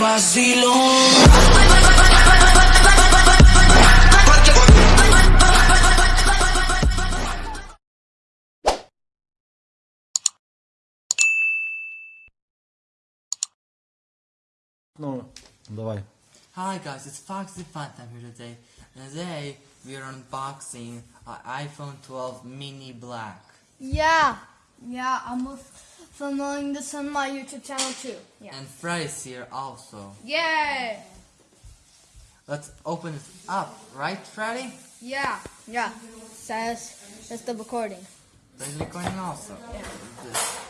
vacilón. Ну, давай. Hi guys, it's Foxy Funtime here today. And today we are unboxing an iPhone 12 Mini Black. Yeah, yeah, I'm filming this on my YouTube channel too. Yeah. And Freddy's here also. Yay! Let's open it up, right Freddy? Yeah, yeah. Says that's the recording. There's recording also. This,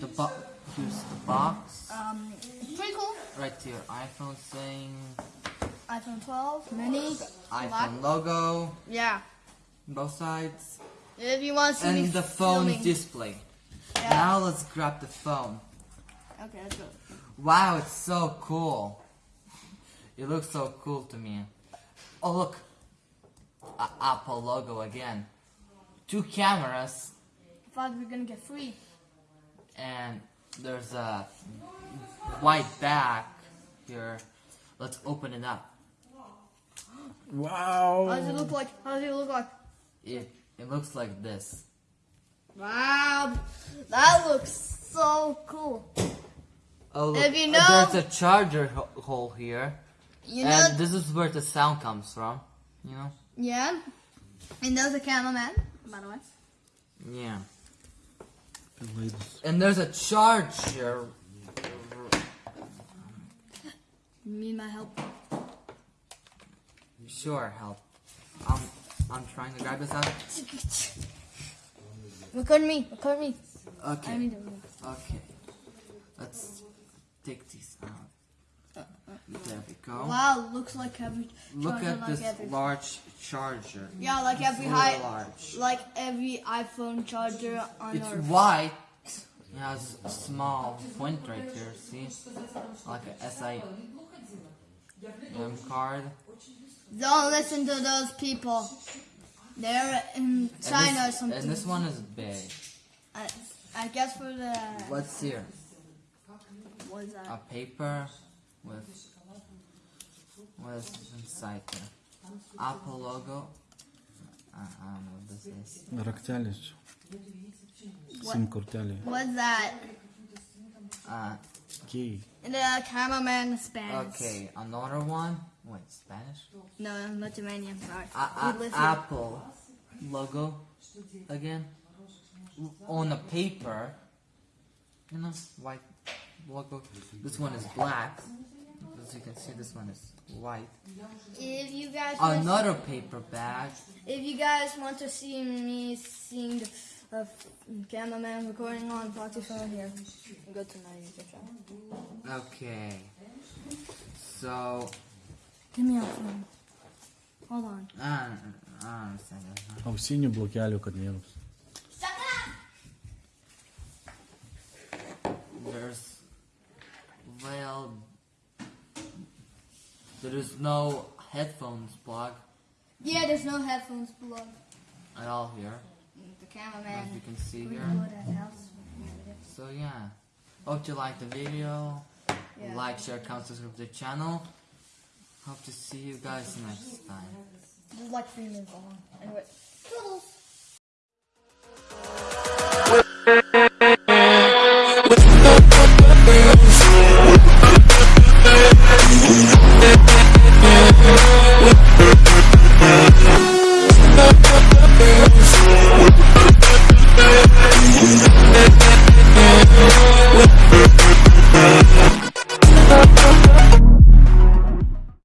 the bo here's the box. Um, pretty cool. Right here, iPhone thing. iPhone 12 mini. iPhone Black. logo, Yeah. both sides. If you want to And the phone filming. display. Yeah. Now let's grab the phone. Okay, let's go. Wow, it's so cool. It looks so cool to me. Oh look, a Apple logo again. Two cameras I thought we were gonna get free. and there's a white back here. Let's open it up. Wow. How does it look like? How does it look like? It it looks like this. Wow, that looks so cool. Oh look, If you uh, know- there's a charger ho- hole here, You know, and this is where the sound comes from. You know? yeah. And there's a cameraman, by the way. Yeah. And there's a charger. You need my help? Sure, help. I'm I'm trying to grab this out. Record me. Record me. I Okay. need to. Okay. Let's take these out. There we go. Wow, looks like every. Look charger at like this every, large charger. Yeah, like It's every high, large. like every iPhone charger on It's Earth. white. It has a small point right here. See, like a SI M card. Don't listen to those people. They're in And China or this, something. and this one is big. I, I guess for the What's here? what is A that? paper with what's inside there? Apple logo. I, I don't know what this is. Рактяліч. What? Сім кортялі. What's that? Uh, Кей. The cameraman Spanish. okay, another one. Wait, Spanish? No, I'm Lithuanian. Sorry. A- Apple logo again on a paper. You know, white logo. This one is black. As you can see, this one is white. If you guys want Another paper bag. If you guys want to see me seeing the uh, cameraman recording on phone here, go to my YouTube channel. Okay. So, Give me your phone. Hold on. I don't, I don't understand that. Ausinių blokelių, kad vienas. There's, well, there is no headphones plug Yeah, there's no headphones plug. at all here, The cameraman. as you can see pretty here. good at house. So yeah, hope you liked the video. Yeah. Like, share, comment, subscribe to the channel. Hope to see you guys next time. This is like three minutes long. Anyway, toodles.